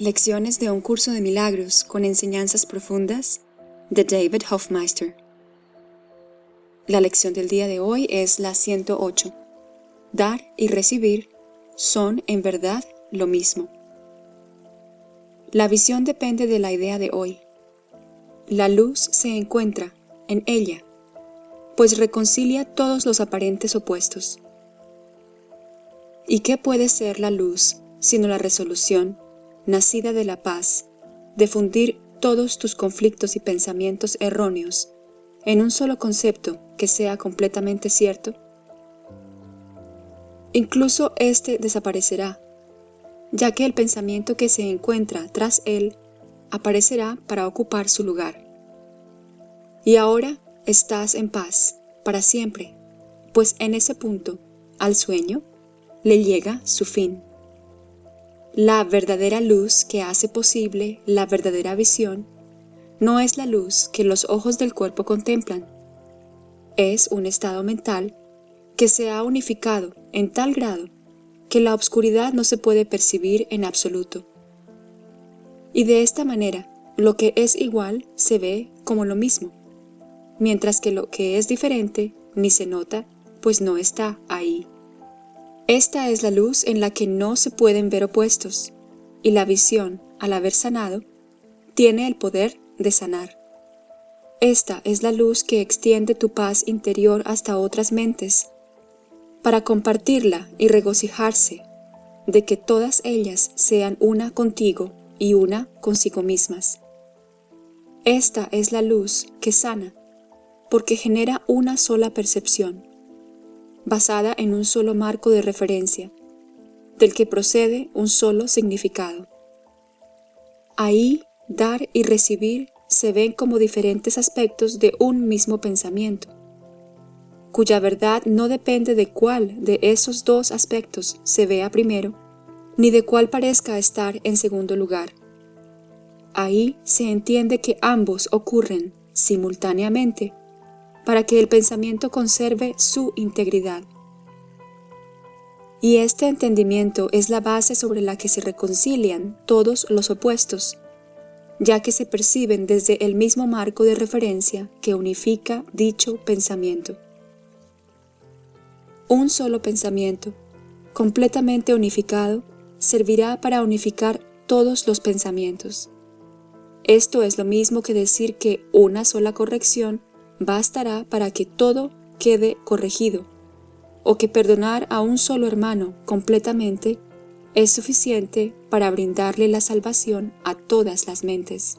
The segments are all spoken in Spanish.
Lecciones de un curso de milagros con enseñanzas profundas de David Hofmeister. La lección del día de hoy es la 108. Dar y recibir son en verdad lo mismo. La visión depende de la idea de hoy. La luz se encuentra en ella, pues reconcilia todos los aparentes opuestos. ¿Y qué puede ser la luz sino la resolución nacida de la paz, de fundir todos tus conflictos y pensamientos erróneos en un solo concepto que sea completamente cierto? Incluso éste desaparecerá, ya que el pensamiento que se encuentra tras él aparecerá para ocupar su lugar. Y ahora estás en paz, para siempre, pues en ese punto, al sueño, le llega su fin. La verdadera luz que hace posible la verdadera visión no es la luz que los ojos del cuerpo contemplan. Es un estado mental que se ha unificado en tal grado que la obscuridad no se puede percibir en absoluto. Y de esta manera, lo que es igual se ve como lo mismo, mientras que lo que es diferente ni se nota, pues no está ahí. Esta es la luz en la que no se pueden ver opuestos, y la visión, al haber sanado, tiene el poder de sanar. Esta es la luz que extiende tu paz interior hasta otras mentes, para compartirla y regocijarse de que todas ellas sean una contigo y una consigo mismas. Esta es la luz que sana, porque genera una sola percepción, basada en un solo marco de referencia, del que procede un solo significado. Ahí, dar y recibir se ven como diferentes aspectos de un mismo pensamiento, cuya verdad no depende de cuál de esos dos aspectos se vea primero, ni de cuál parezca estar en segundo lugar. Ahí se entiende que ambos ocurren simultáneamente para que el pensamiento conserve su integridad. Y este entendimiento es la base sobre la que se reconcilian todos los opuestos, ya que se perciben desde el mismo marco de referencia que unifica dicho pensamiento. Un solo pensamiento, completamente unificado, servirá para unificar todos los pensamientos. Esto es lo mismo que decir que una sola corrección bastará para que todo quede corregido, o que perdonar a un solo hermano completamente es suficiente para brindarle la salvación a todas las mentes.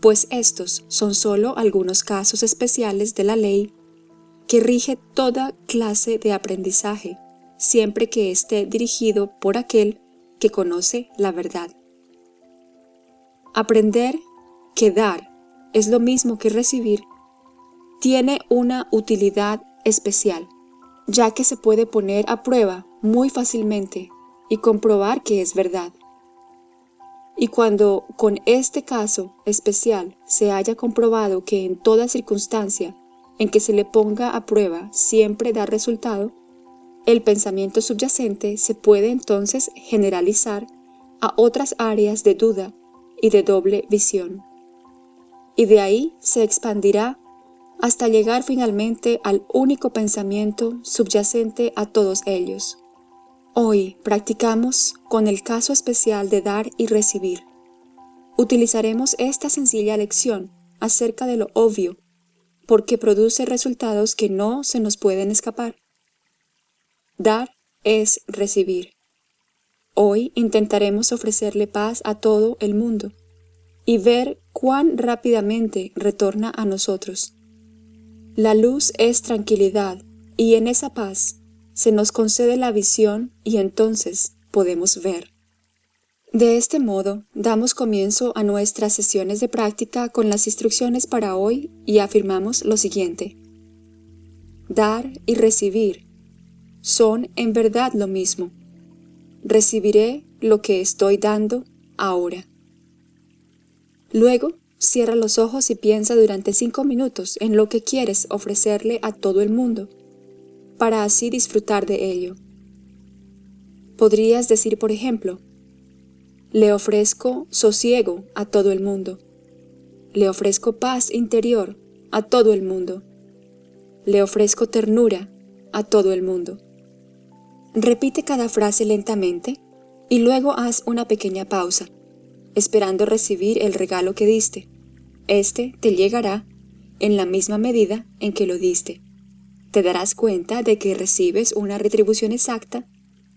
Pues estos son solo algunos casos especiales de la ley que rige toda clase de aprendizaje, siempre que esté dirigido por aquel que conoce la verdad. Aprender que dar es lo mismo que recibir, tiene una utilidad especial, ya que se puede poner a prueba muy fácilmente y comprobar que es verdad. Y cuando con este caso especial se haya comprobado que en toda circunstancia en que se le ponga a prueba siempre da resultado, el pensamiento subyacente se puede entonces generalizar a otras áreas de duda y de doble visión y de ahí se expandirá hasta llegar finalmente al único pensamiento subyacente a todos ellos. Hoy practicamos con el caso especial de dar y recibir. Utilizaremos esta sencilla lección acerca de lo obvio, porque produce resultados que no se nos pueden escapar. Dar es recibir. Hoy intentaremos ofrecerle paz a todo el mundo y ver cuán rápidamente retorna a nosotros. La luz es tranquilidad y en esa paz se nos concede la visión y entonces podemos ver. De este modo, damos comienzo a nuestras sesiones de práctica con las instrucciones para hoy y afirmamos lo siguiente. Dar y recibir son en verdad lo mismo. Recibiré lo que estoy dando ahora. Luego, cierra los ojos y piensa durante cinco minutos en lo que quieres ofrecerle a todo el mundo, para así disfrutar de ello. Podrías decir, por ejemplo, Le ofrezco sosiego a todo el mundo. Le ofrezco paz interior a todo el mundo. Le ofrezco ternura a todo el mundo. Repite cada frase lentamente y luego haz una pequeña pausa, esperando recibir el regalo que diste. Este te llegará en la misma medida en que lo diste. Te darás cuenta de que recibes una retribución exacta,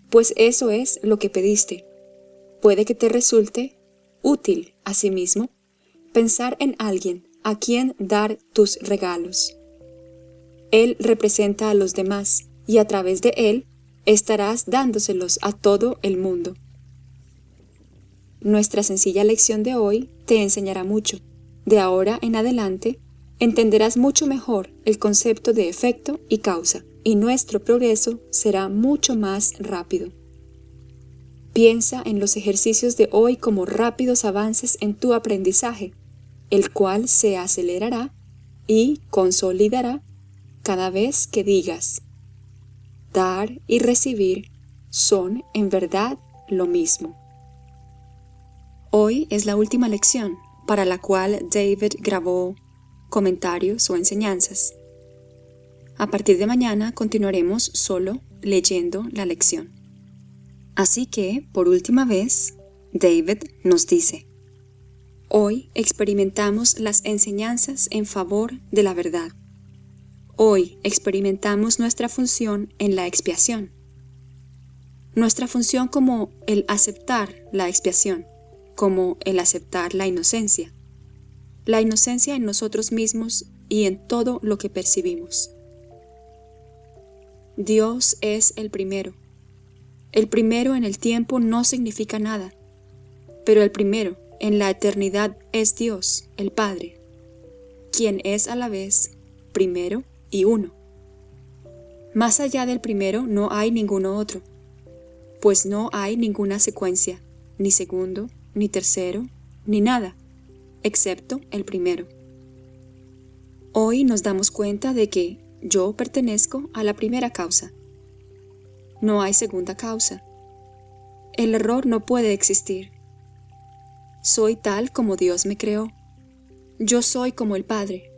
pues eso es lo que pediste. Puede que te resulte útil asimismo pensar en alguien a quien dar tus regalos. Él representa a los demás y a través de él estarás dándoselos a todo el mundo. Nuestra sencilla lección de hoy te enseñará mucho. De ahora en adelante, entenderás mucho mejor el concepto de efecto y causa, y nuestro progreso será mucho más rápido. Piensa en los ejercicios de hoy como rápidos avances en tu aprendizaje, el cual se acelerará y consolidará cada vez que digas, dar y recibir son en verdad lo mismo. Hoy es la última lección para la cual David grabó comentarios o enseñanzas. A partir de mañana continuaremos solo leyendo la lección. Así que, por última vez, David nos dice, Hoy experimentamos las enseñanzas en favor de la verdad. Hoy experimentamos nuestra función en la expiación. Nuestra función como el aceptar la expiación como el aceptar la inocencia, la inocencia en nosotros mismos y en todo lo que percibimos. Dios es el primero. El primero en el tiempo no significa nada, pero el primero en la eternidad es Dios, el Padre, quien es a la vez primero y uno. Más allá del primero no hay ninguno otro, pues no hay ninguna secuencia, ni segundo, ni tercero, ni nada, excepto el primero. Hoy nos damos cuenta de que yo pertenezco a la primera causa. No hay segunda causa. El error no puede existir. Soy tal como Dios me creó. Yo soy como el Padre.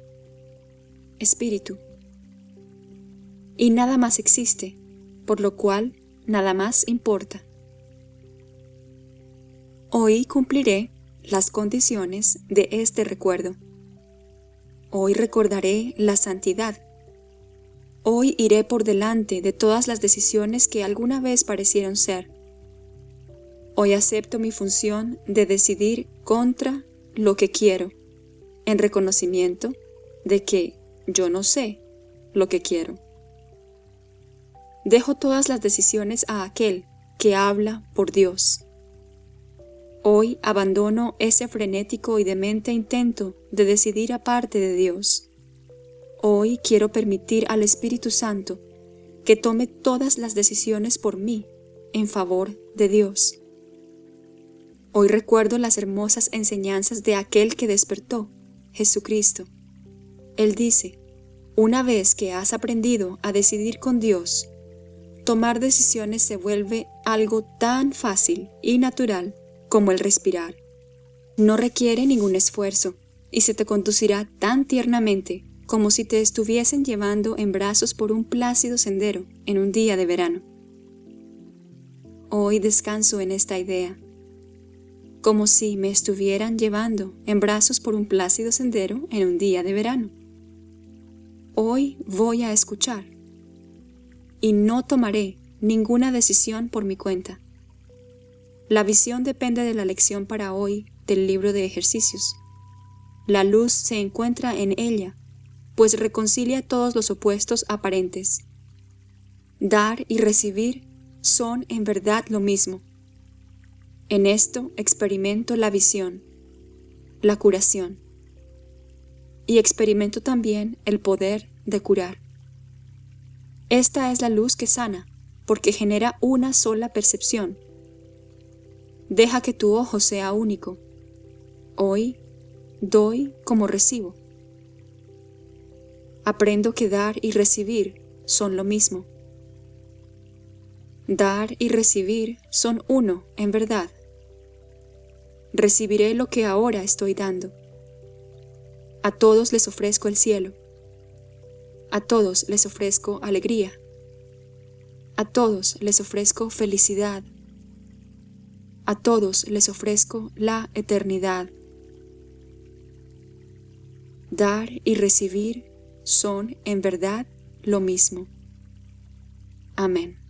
Espíritu. Y nada más existe, por lo cual nada más importa. Hoy cumpliré las condiciones de este recuerdo. Hoy recordaré la santidad. Hoy iré por delante de todas las decisiones que alguna vez parecieron ser. Hoy acepto mi función de decidir contra lo que quiero, en reconocimiento de que yo no sé lo que quiero. Dejo todas las decisiones a aquel que habla por Dios Hoy abandono ese frenético y demente intento de decidir aparte de Dios. Hoy quiero permitir al Espíritu Santo que tome todas las decisiones por mí en favor de Dios. Hoy recuerdo las hermosas enseñanzas de aquel que despertó, Jesucristo. Él dice, una vez que has aprendido a decidir con Dios, tomar decisiones se vuelve algo tan fácil y natural como el respirar. No requiere ningún esfuerzo y se te conducirá tan tiernamente como si te estuviesen llevando en brazos por un plácido sendero en un día de verano. Hoy descanso en esta idea, como si me estuvieran llevando en brazos por un plácido sendero en un día de verano. Hoy voy a escuchar y no tomaré ninguna decisión por mi cuenta. La visión depende de la lección para hoy del libro de ejercicios. La luz se encuentra en ella, pues reconcilia todos los opuestos aparentes. Dar y recibir son en verdad lo mismo. En esto experimento la visión, la curación, y experimento también el poder de curar. Esta es la luz que sana, porque genera una sola percepción, Deja que tu ojo sea único. Hoy doy como recibo. Aprendo que dar y recibir son lo mismo. Dar y recibir son uno en verdad. recibiré lo que ahora estoy dando. A todos les ofrezco el cielo. A todos les ofrezco alegría. A todos les ofrezco felicidad. A todos les ofrezco la eternidad. Dar y recibir son en verdad lo mismo. Amén.